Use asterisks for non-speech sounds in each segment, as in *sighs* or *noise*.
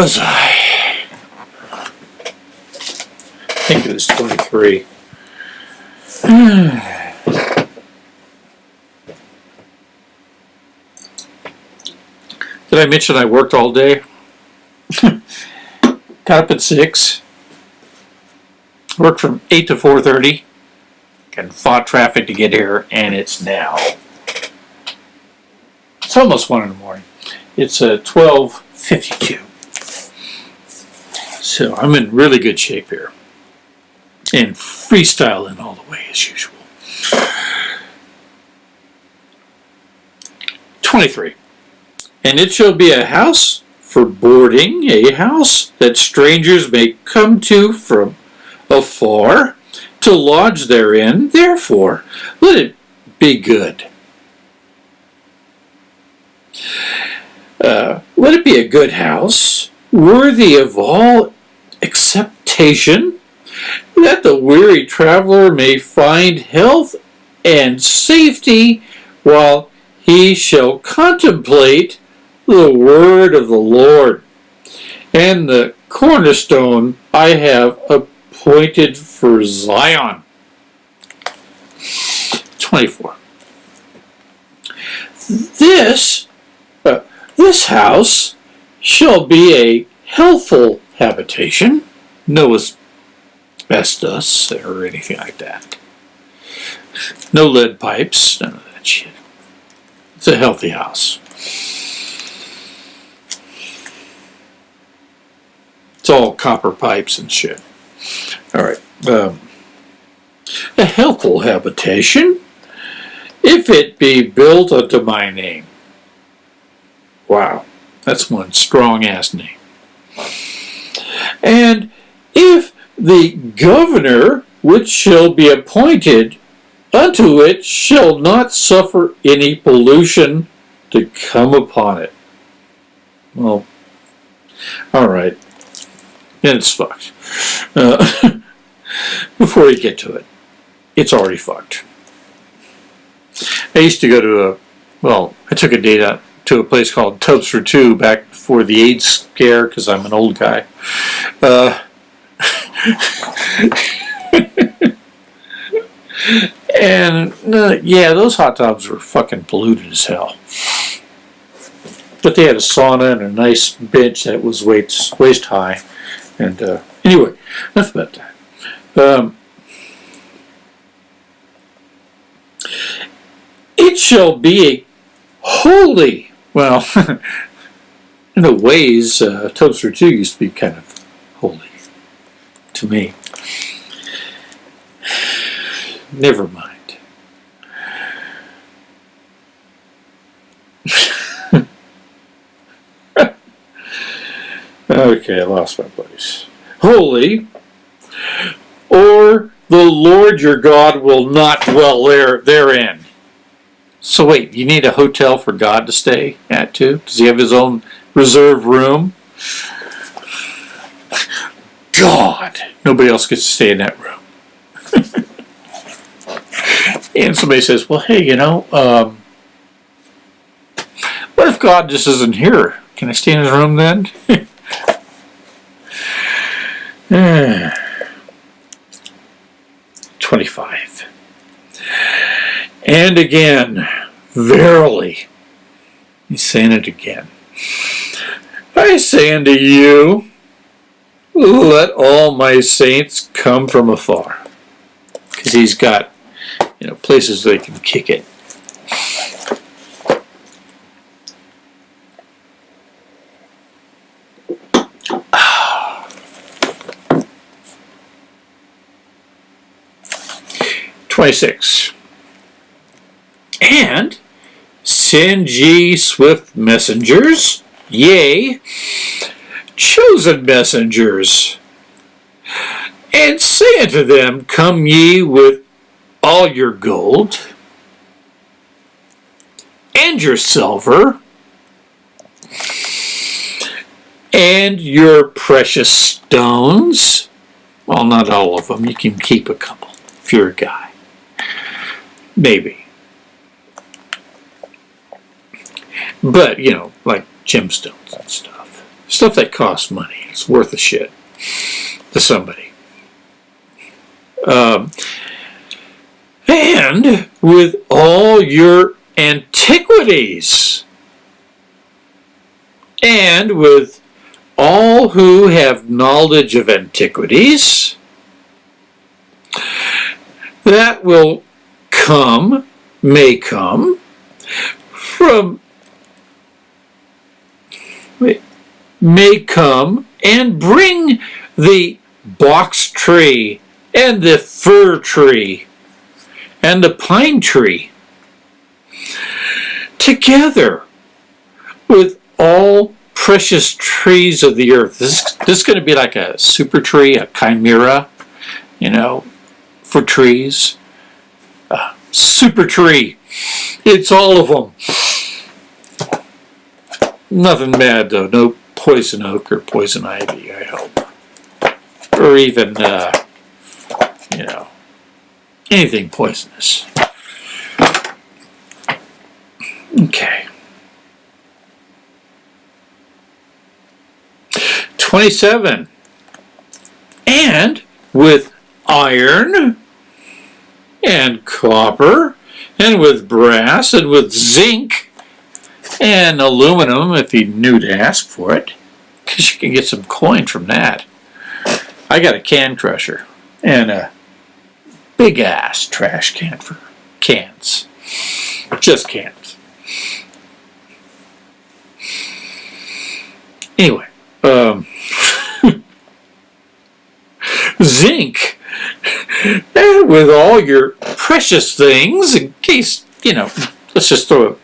was I? I think it was 23. *sighs* Did I mention I worked all day? *laughs* Got up at 6. Worked from 8 to 4.30. And fought traffic to get here, and it's now. It's almost 1 in the morning. It's uh, 12.52. So I'm in really good shape here. And freestyling all the way as usual. 23. And it shall be a house for boarding, a house that strangers may come to from afar to lodge therein. Therefore, let it be good. Uh, let it be a good house, worthy of all acceptation, that the weary traveler may find health and safety while he shall contemplate the word of the Lord. And the cornerstone I have appointed for Zion. 24. This, uh, this house shall be a healthful habitation, no asbestos or anything like that. No lead pipes, none of that shit. It's a healthy house. It's all copper pipes and shit. All right. Um, a healthful habitation, if it be built unto my name. Wow, that's one strong ass name. And if the governor which shall be appointed unto it shall not suffer any pollution to come upon it. Well, all right. Then it's fucked. Uh, *laughs* before you get to it, it's already fucked. I used to go to a, well, I took a date out to a place called Tubs for Two back before the AIDS scare because I'm an old guy. Uh, *laughs* and uh, yeah, those hot tubs were fucking polluted as hell. But they had a sauna and a nice bench that was waist, waist high. And uh, anyway, enough about that. Um, it shall be holy, well, *laughs* in a ways, uh, Tubs for Two used to be kind of holy to me. *sighs* Never mind. *laughs* okay, I lost my place. Holy, or the Lord your God will not dwell there therein. So wait, you need a hotel for God to stay at too? Does he have his own reserve room? God, nobody else gets to stay in that room. *laughs* and somebody says, well, hey, you know, um, what if God just isn't here? Can I stay in his room then? *laughs* *sighs* *sighs* And again, verily, he's saying it again. I say unto you, let all my saints come from afar. Because he's got, you know, places they can kick it. *sighs* Twenty-six. And send ye swift messengers, yea, chosen messengers, and say unto them, Come ye with all your gold, and your silver, and your precious stones. Well, not all of them. You can keep a couple if you're a guy. Maybe. But, you know, like gemstones and stuff. Stuff that costs money. It's worth a shit to somebody. Um, and with all your antiquities, and with all who have knowledge of antiquities, that will come, may come, from, may come and bring the box tree and the fir tree and the pine tree together with all precious trees of the earth. This, this is going to be like a super tree, a chimera, you know, for trees. A super tree. It's all of them. Nothing bad though. No poison oak or poison ivy, I hope. Or even, uh, you know, anything poisonous. Okay. 27. And with iron and copper and with brass and with zinc and aluminum if he knew to ask for it because you can get some coin from that. I got a can crusher and a big ass trash can for cans. Just cans. Anyway, um, *laughs* zinc and with all your precious things in case, you know, let's just throw a,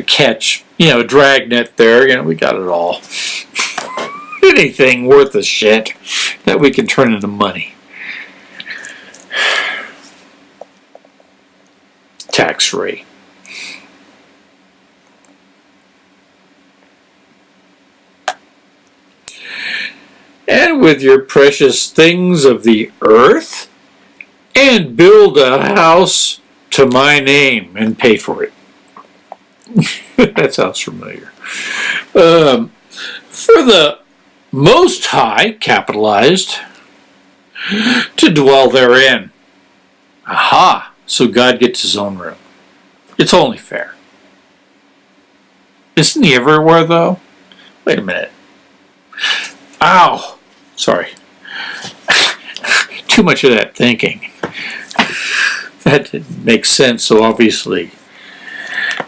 a catch, you know, a dragnet there, you know, we got it all. Anything worth a shit that we can turn into money. Tax free. and with your precious things of the earth, and build a house to my name and pay for it. *laughs* that sounds familiar. Um, for the Most High, capitalized, to dwell therein. Aha! So God gets his own room. It's only fair. Isn't he everywhere, though? Wait a minute. Ow! Sorry. *laughs* Too much of that thinking. That didn't make sense, so obviously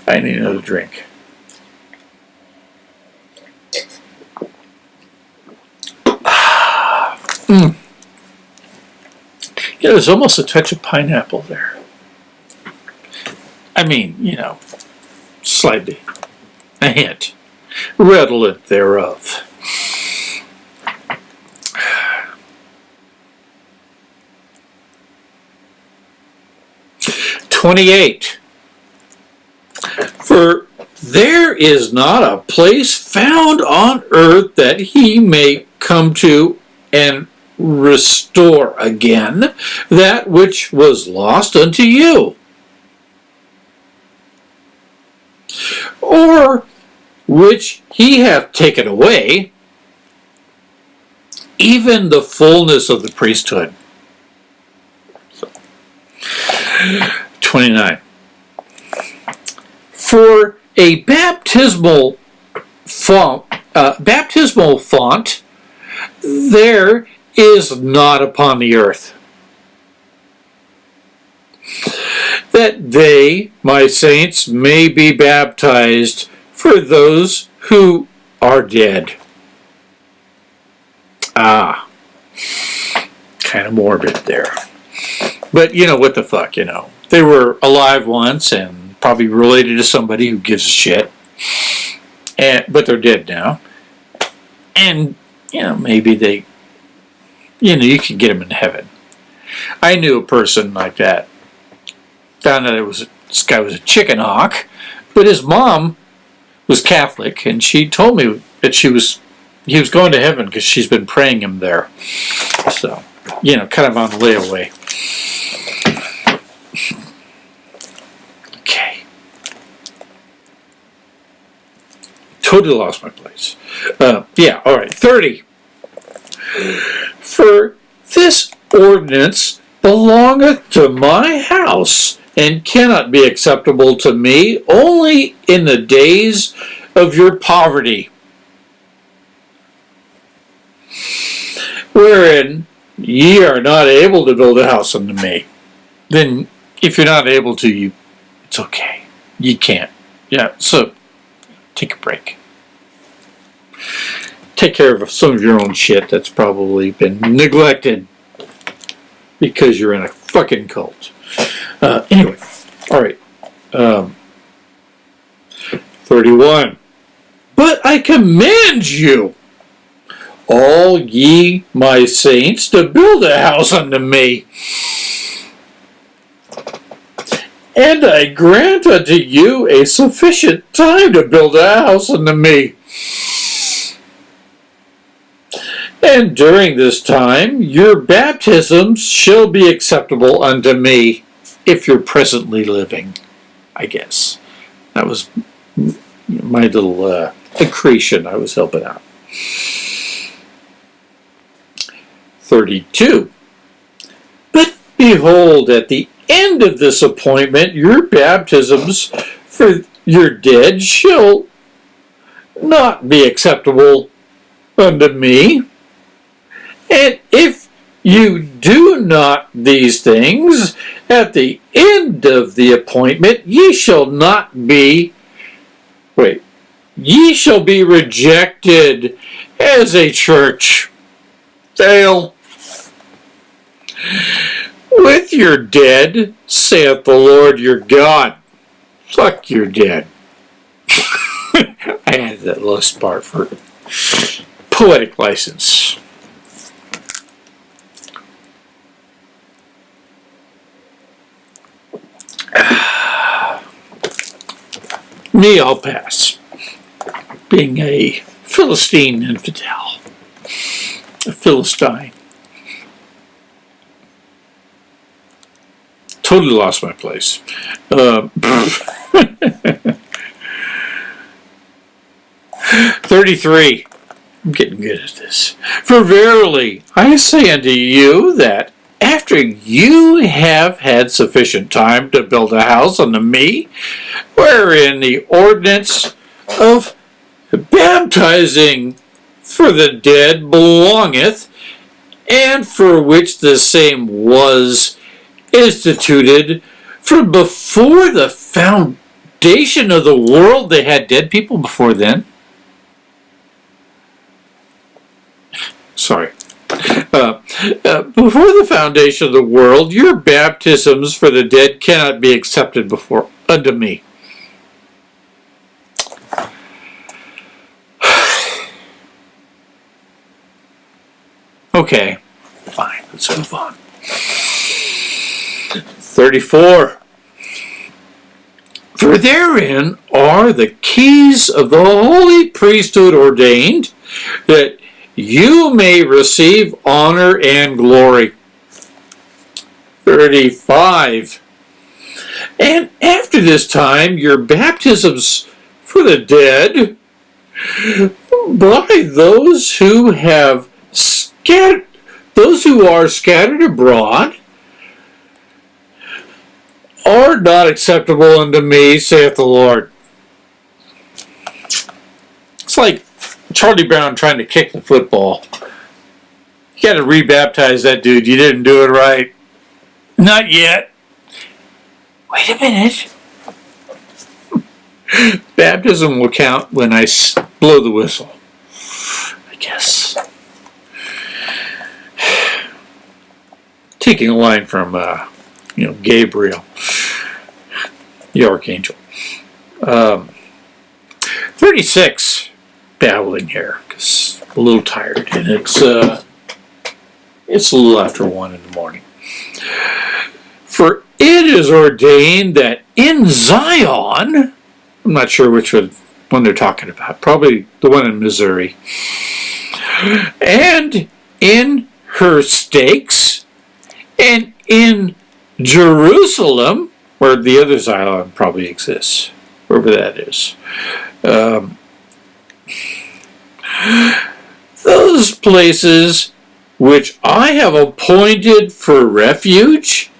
I need another drink. *sighs* Mm. Yeah, there's almost a touch of pineapple there. I mean, you know, slightly. A hint. Redolent thereof. *sighs* 28. For there is not a place found on earth that he may come to and restore again that which was lost unto you. Or which he hath taken away, even the fullness of the priesthood. So. 29. For a baptismal font, uh, baptismal font there is not upon the earth. That they, my saints, may be baptized for those who are dead. Ah, kind of morbid there. But you know, what the fuck, you know they were alive once and probably related to somebody who gives a shit. And, but they're dead now. And, you know, maybe they, you know, you can get them in heaven. I knew a person like that. Found out it was this guy was a chicken hawk, but his mom was Catholic, and she told me that she was he was going to heaven because she's been praying him there. So, you know, kind of on the layaway. Totally lost my place. Uh, yeah, all right. 30. For this ordinance belongeth to my house, and cannot be acceptable to me only in the days of your poverty, wherein ye are not able to build a house unto me. Then, if you're not able to, you, it's okay. You can't. Yeah. So, take a break. Take care of some of your own shit that's probably been neglected because you're in a fucking cult. Uh, anyway, all right. Um, 31. But I command you, all ye my saints, to build a house unto me. And I grant unto you a sufficient time to build a house unto me. And during this time your baptisms shall be acceptable unto me, if you're presently living, I guess. That was my little uh, accretion I was helping out. 32. But behold, at the end of this appointment, your baptisms for your dead shall not be acceptable unto me. And if you do not these things, at the end of the appointment, ye shall not be, wait, ye shall be rejected as a church. Fail. With your dead, saith the Lord your God. Fuck your dead. *laughs* I added that last part for poetic license. Me, I'll pass. Being a Philistine infidel, a Philistine. Totally lost my place. Uh, *laughs* 33. I'm getting good at this. For verily, I say unto you that after you have had sufficient time to build a house unto me, wherein the ordinance of baptizing for the dead belongeth, and for which the same was instituted from before the foundation of the world. They had dead people before then. Sorry. Uh, uh, before the foundation of the world, your baptisms for the dead cannot be accepted before unto me. *sighs* Okay, fine, let's move on. 34. For therein are the keys of the holy priesthood ordained, that you may receive honor and glory. 35. And after this time, your baptisms for the dead by those who have scattered, those who are scattered abroad, are not acceptable unto me, saith the Lord. It's like Charlie Brown trying to kick the football. You got to rebaptize that dude. You didn't do it right. Not yet. Wait a minute. *laughs* Baptism will count when I blow the whistle. I guess. Taking a line from, uh, you know, Gabriel, the archangel. Um, 36 babbling here because I'm a little tired and it's uh, it's a little after one in the morning. For it is ordained that in Zion, I'm not sure which one, they're talking about, probably the one in Missouri, and in her stakes, and in Jerusalem, where the other Zion probably exists, wherever that is. Um, Those places which I have appointed for refuge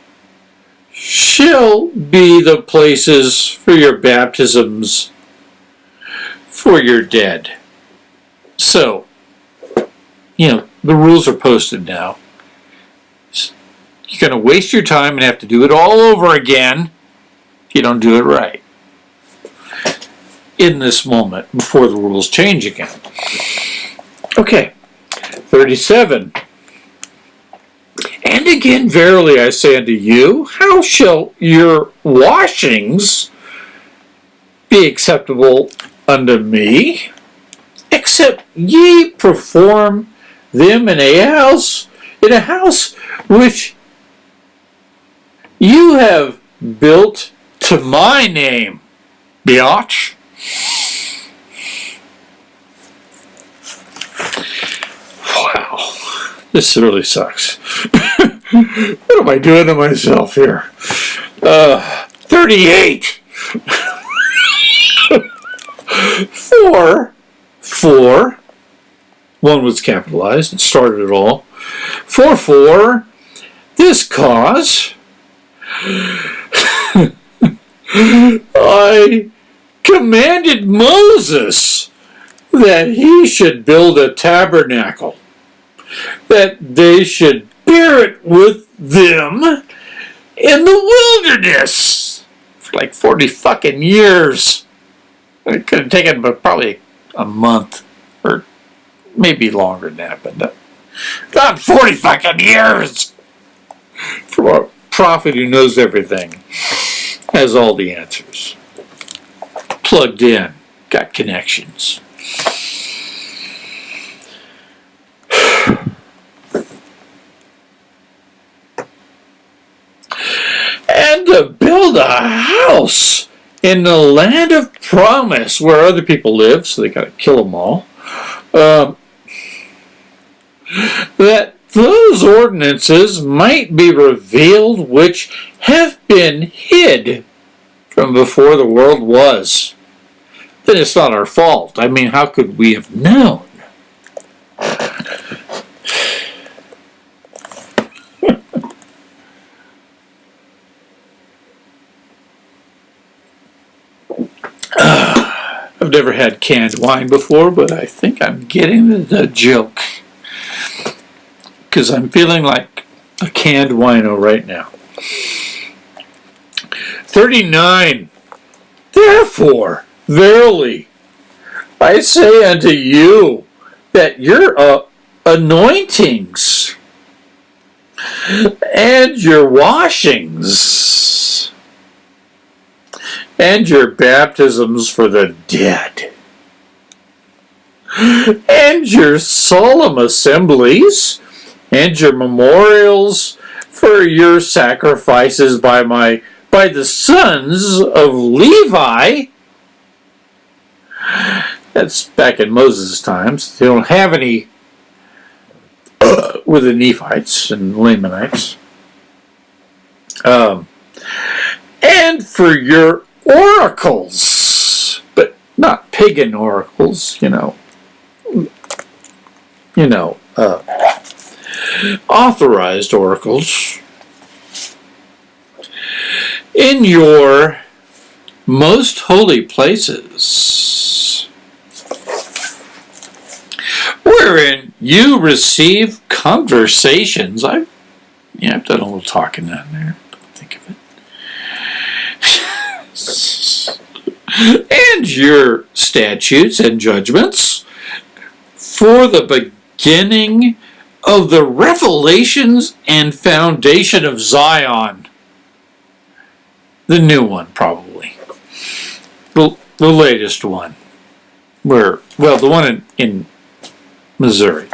shall be the places for your baptisms for your dead. So, you know, the rules are posted now. You're going to waste your time and have to do it all over again if you don't do it right in this moment before the rules change again. Okay, 37. And again, verily I say unto you, how shall your washings be acceptable unto me, except ye perform them in a house, in a house which you have built to my name, biatch. Wow, this really sucks. *laughs* what am I doing to myself here? Uh, 38. *laughs* four, four, one was capitalized and started it all. Four, four, this cause, *laughs* I commanded Moses that he should build a tabernacle, that they should bear it with them in the wilderness for like 40 fucking years. It could have taken but probably a month or maybe longer than that, but not, not 40 fucking years for a prophet who knows everything, has all the answers plugged in, got connections. and to build a house in the land of promise where other people live, so they got to kill them all. Um, that those ordinances might be revealed which have been hid from before the world was then it's not our fault. I mean, how could we have known? *sighs* I've never had canned wine before, but I think I'm getting the joke. Because I'm feeling like a canned wino right now. 39. Therefore, Verily, I say unto you that your uh, anointings and your washings and your baptisms for the dead and your solemn assemblies and your memorials for your sacrifices by my by the sons of Levi that's back in Moses' times. They don't have any uh, with the Nephites and Lamanites. Um, and for your oracles, but not pagan oracles, you know. You know, uh, authorized oracles. In your most holy places, wherein you receive conversations. I've, yeah, I've done a little talking down there. Think of it. *laughs* and your statutes and judgments for the beginning of the revelations and foundation of Zion. The new one, probably the, the latest one, where, well, the one in, in Missouri.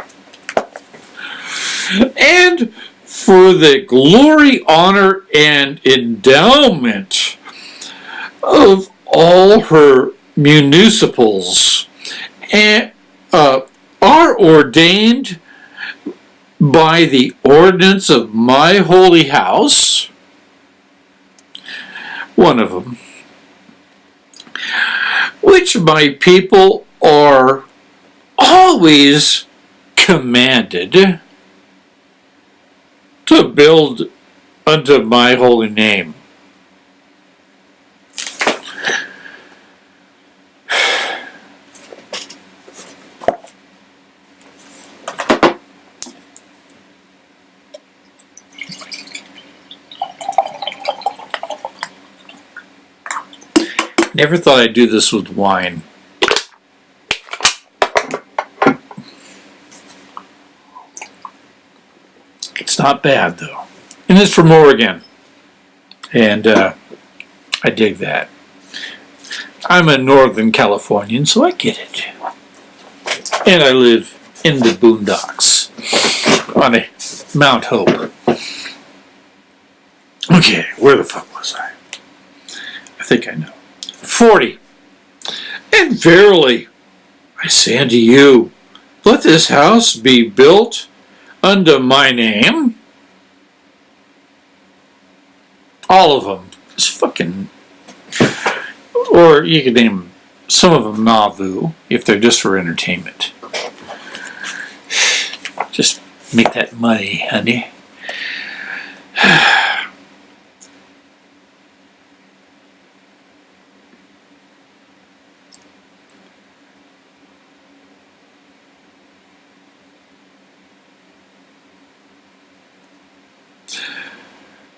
And for the glory, honor, and endowment of all her municipals and, uh, are ordained by the ordinance of my holy house, one of them, which my people are always commanded to build unto my holy name. Never thought I'd do this with wine. It's not bad though. And it's from Oregon. And uh, I dig that. I'm a Northern Californian, so I get it. And I live in the boondocks on a Mount Hope. Okay, where the fuck was I? I think I know. 40. And verily, I say unto you, let this house be built unto my name. All of them. It's fucking. Or you could name some of them Nauvoo if they're just for entertainment. Just make that money, honey. *sighs*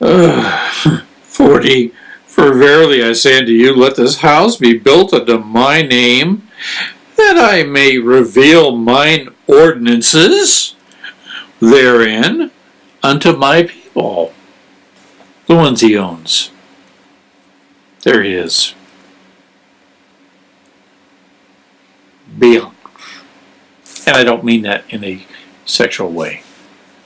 Uh, *sighs* 40. For verily I say unto you, let this house be built unto my name, that I may reveal mine ordinances therein unto my people. The ones he owns. There he is. Bill. And I don't mean that in a sexual way.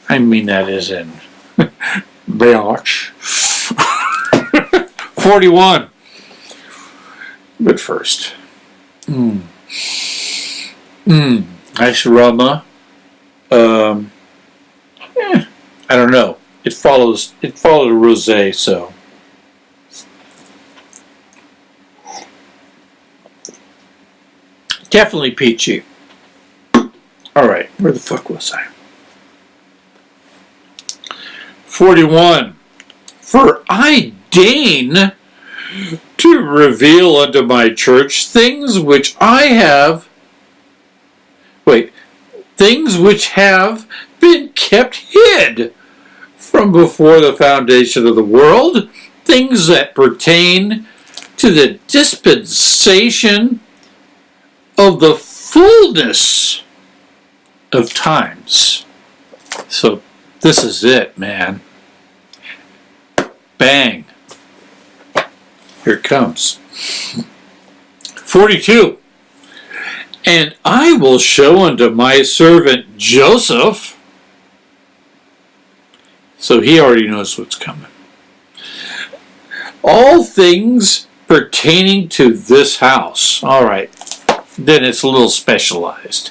I mean that as in *laughs* Biatch. *laughs* 41. But first. Mmm. Mmm. Nice aroma. Um, eh, I don't know. It follows. It followed a rosé, so. Definitely peachy. All right, where the fuck was I? 41. For I deign to reveal unto my church things which I have, wait, things which have been kept hid from before the foundation of the world, things that pertain to the dispensation of the fullness of times. So this is it, man. Bang. Here it comes. 42. And I will show unto my servant Joseph. So he already knows what's coming. All things pertaining to this house. All right. Then it's a little specialized.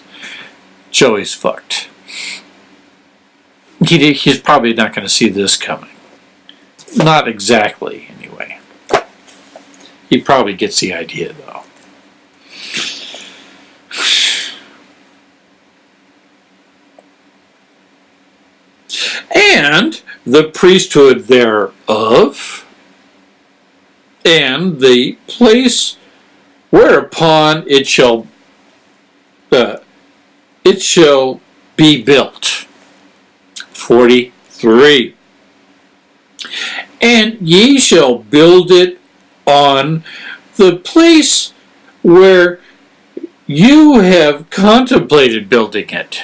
Joey's fucked. He, he's probably not going to see this coming. Not exactly, anyway. He probably gets the idea, though. And the priesthood thereof, and the place whereupon it shall uh, it shall be built. 43 and ye shall build it on the place where you have contemplated building it.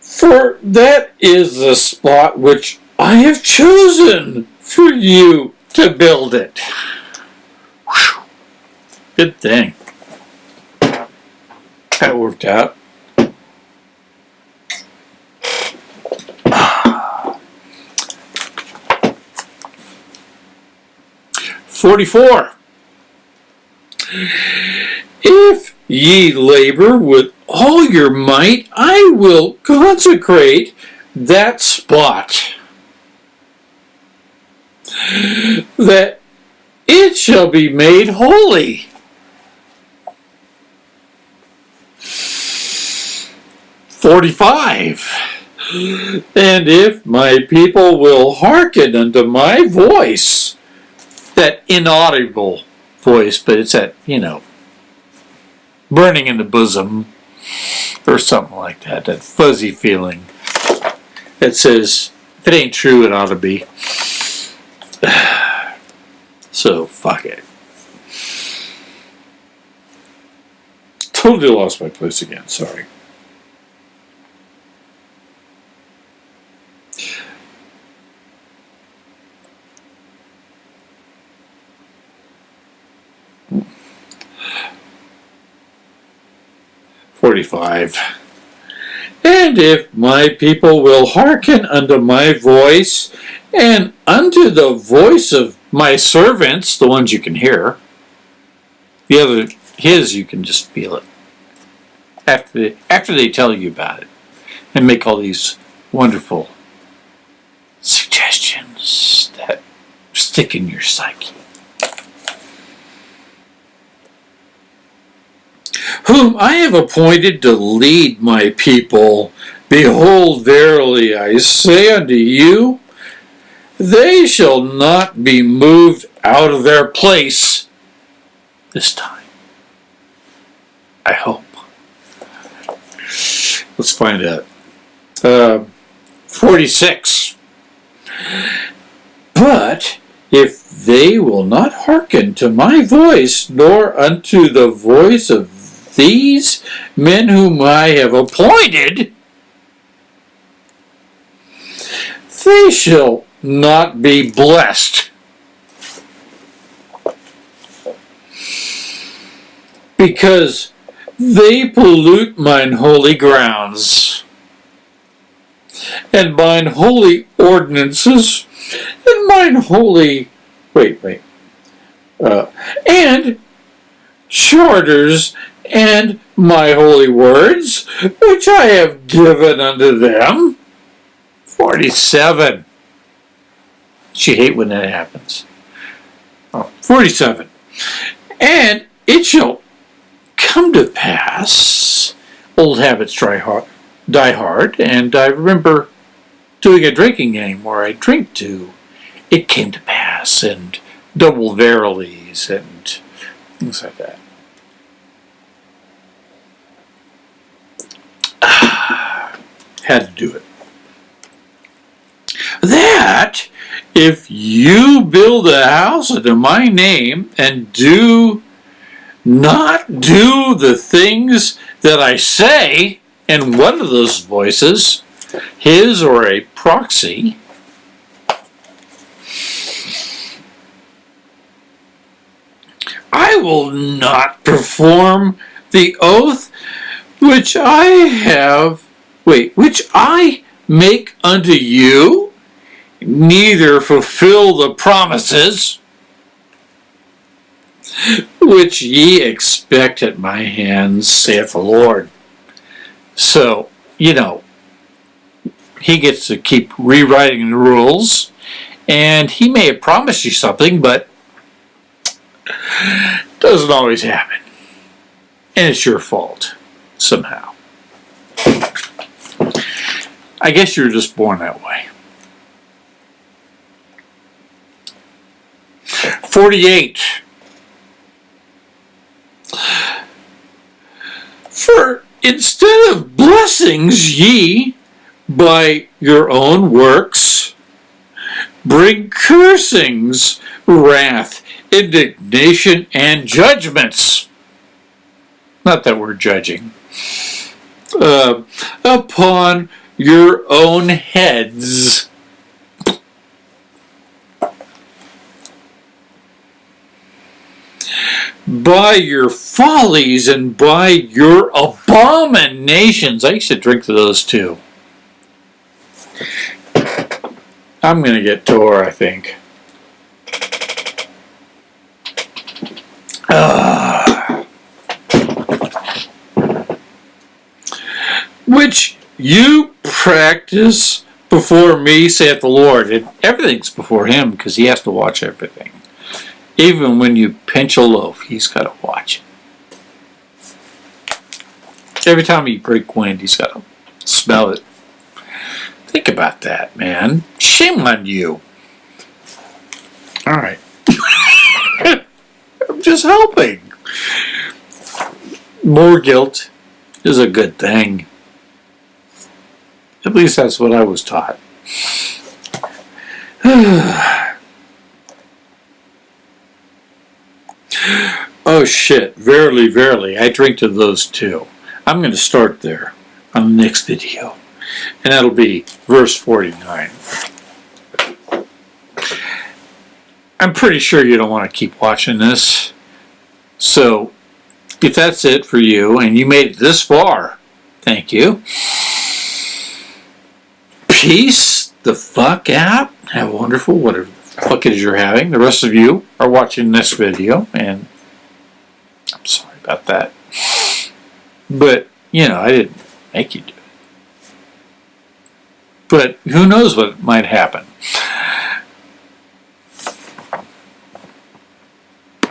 For that is the spot which I have chosen for you to build it. Good thing. That worked out. 44. If ye labor with all your might, I will consecrate that spot that it shall be made holy. Forty-five. And if my people will hearken unto my voice, that inaudible voice, but it's that, you know, burning in the bosom, or something like that, that fuzzy feeling that says, if it ain't true, it ought to be. *sighs* So, fuck it. Totally lost my place again, sorry. Forty-five. And if my people will hearken unto my voice, and unto the voice of my servants, the ones you can hear, the other, his, you can just feel it. After they, after they tell you about it and make all these wonderful suggestions that stick in your psyche. Whom I have appointed to lead my people, behold, verily I say unto you, they shall not be moved out of their place this time. I hope. Let's find out. Uh, 46. But if they will not hearken to my voice, nor unto the voice of these men whom I have appointed, they shall not be blessed. Because they pollute mine holy grounds, and mine holy ordinances, and mine holy, wait, wait, uh, and charters, and my holy words, which I have given unto them. 47. She hate when that happens. Oh, 47. And it shall come to pass, old habits try hard, die hard, and I remember doing a drinking game where I drink to, it came to pass, and double verilies and things like that. *sighs* Had to do it. That if you build a house under my name and do not do the things that I say in one of those voices, his or a proxy, I will not perform the oath which I have, wait, which I make unto you neither fulfill the promises which ye expect at my hands, saith the Lord. So, you know, he gets to keep rewriting the rules, and he may have promised you something, but doesn't always happen. And it's your fault, somehow. I guess you're just born that way. 48. For instead of blessings ye by your own works bring cursings, wrath, indignation, and judgments. Not that we're judging. Uh, upon your own heads. by your follies and by your abominations. I used to drink those too. I'm going to get Tor, I think. Uh, which you practice before me, saith the Lord. And everything's before him because he has to watch everything. Even when you pinch a loaf, he's got to watch it. Every time you break wind, he's got to smell it. Think about that, man. Shame on you. All right. I'm just helping. More guilt is a good thing. At least that's what I was taught. *sighs* oh shit, verily, verily, I drink to those too. I'm going to start there on the next video. And that'll be verse 49. I'm pretty sure you don't want to keep watching this. So, if that's it for you and you made it this far, thank you. Peace the fuck out. Have a wonderful whatever fuck it is you're having. The rest of you are watching this video and I'm sorry about that. But, you know, I didn't make you do it. But who knows what might happen.